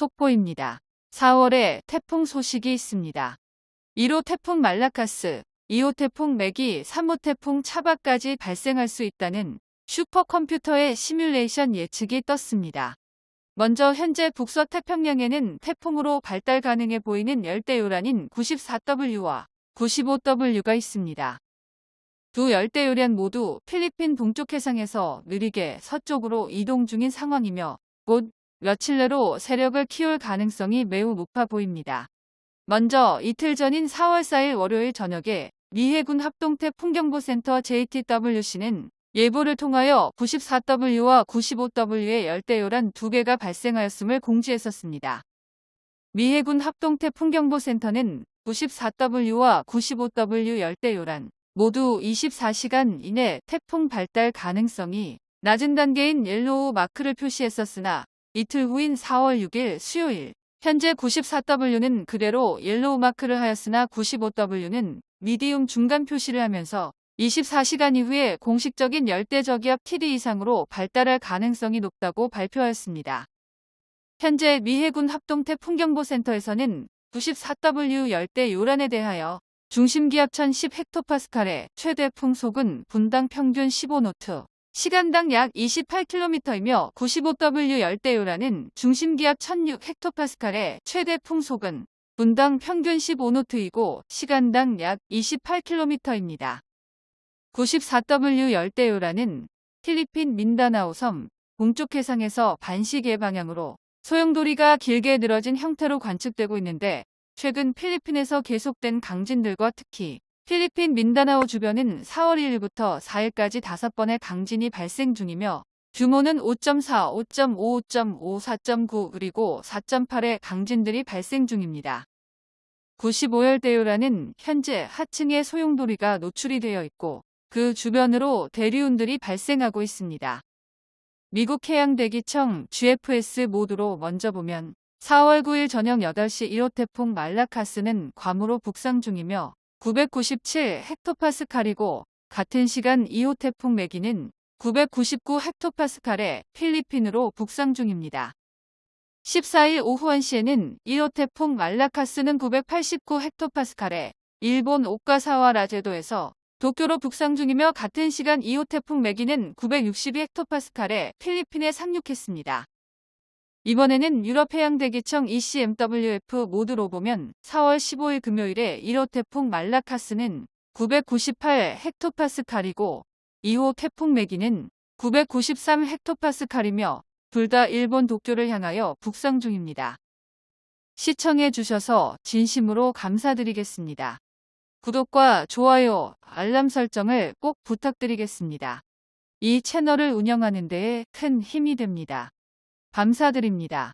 속보입니다. 4월에 태풍 소식이 있습니다. 1호 태풍 말라카스, 2호 태풍 맥이 3호 태풍 차바까지 발생할 수 있다는 슈퍼컴퓨터의 시뮬레이션 예측이 떴습니다. 먼저 현재 북서 태평양에는 태풍으로 발달 가능해 보이는 열대요란인 94W와 95W가 있습니다. 두 열대요란 모두 필리핀 동쪽 해상에서 느리게 서쪽으로 이동 중인 상황이며 곧 며칠 내로 세력을 키울 가능성이 매우 높아 보입니다. 먼저 이틀 전인 4월 4일 월요일 저녁에 미 해군 합동태풍경보센터 JTWC는 예보를 통하여 94W와 95W의 열대요란 두 개가 발생하였음을 공지했었습니다. 미 해군 합동태풍경보센터는 94W와 95W 열대요란 모두 24시간 이내 태풍 발달 가능성이 낮은 단계인 yellow mark를 표시했었으나 이틀 후인 4월 6일 수요일 현재 94W는 그대로 yellow mark를 하였으나 95W는 medium 중간 표시를 하면서 24시간 이후에 공식적인 열대저기압 TD 이상으로 발달할 가능성이 높다고 발표하였습니다. 현재 미 해군 합동태풍경보센터에서는 94W 열대 요란에 대하여 중심기압 1010헥토파스칼의 최대 풍속은 분당 평균 15노트, 시간당 약 28km이며 95W 열대요라는 중심기압 1006헥토파스칼의 최대 풍속은 분당 평균 15노트이고 시간당 약 28km입니다. 94W 열대요라는 필리핀 민다나오 섬 동쪽 해상에서 반시계 방향으로 소용돌이가 길게 늘어진 형태로 관측되고 있는데 최근 필리핀에서 계속된 강진들과 특히 필리핀 민다나오 주변은 4월 1일부터 4일까지 5번의 강진이 발생 중이며 규모는 5.4, 5.5, 5.5, 4.9 그리고 4.8의 강진들이 발생 중입니다. 95열대요라는 현재 하층의 소용돌이가 노출이 되어 있고 그 주변으로 대류운들이 발생하고 있습니다. 미국 해양대기청 GFS 모드로 먼저 보면 4월 9일 저녁 8시 1호 태풍 말라카스는 괌으로 북상 중이며 997 헥토파스칼이고 같은 시간 2호 태풍 매기는 999 헥토파스칼의 필리핀으로 북상 중입니다. 14일 오후 1시에는 1호 태풍 말라카스는 989 헥토파스칼의 일본 오카사와 라제도에서 도쿄로 북상 중이며 같은 시간 2호 태풍 매기는 962 헥토파스칼의 필리핀에 상륙했습니다. 이번에는 유럽해양대기청 ECMWF 모드로 보면 4월 15일 금요일에 1호 태풍 말라카스는 998 헥토파스칼이고 2호 태풍 매기는 993 헥토파스칼이며 둘 다 일본 도쿄를 향하여 북상 중입니다. 시청해 주셔서 진심으로 감사드리겠습니다. 구독과 좋아요, 알람 설정을 꼭 부탁드리겠습니다. 이 채널을 운영하는 데에 큰 힘이 됩니다. 감사드립니다.